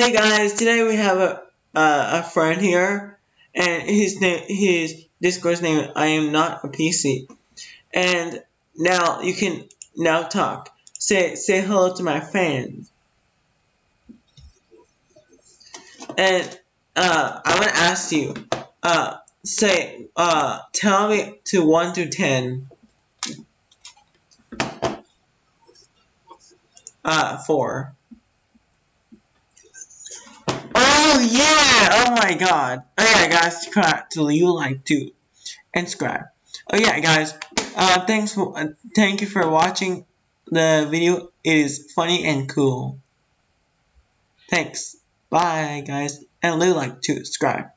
Hey guys, today we have a uh, a friend here, and his name his Discord's name I am not a PC, and now you can now talk. Say say hello to my fans. And uh, I want to ask you, uh, say uh, tell me to one to ten. Uh, four. Oh yeah! Oh my god! Oh yeah, guys, subscribe to you like to and subscribe. Oh yeah, guys. Uh, thanks for uh, thank you for watching the video. It is funny and cool. Thanks. Bye, guys, and leave like to subscribe.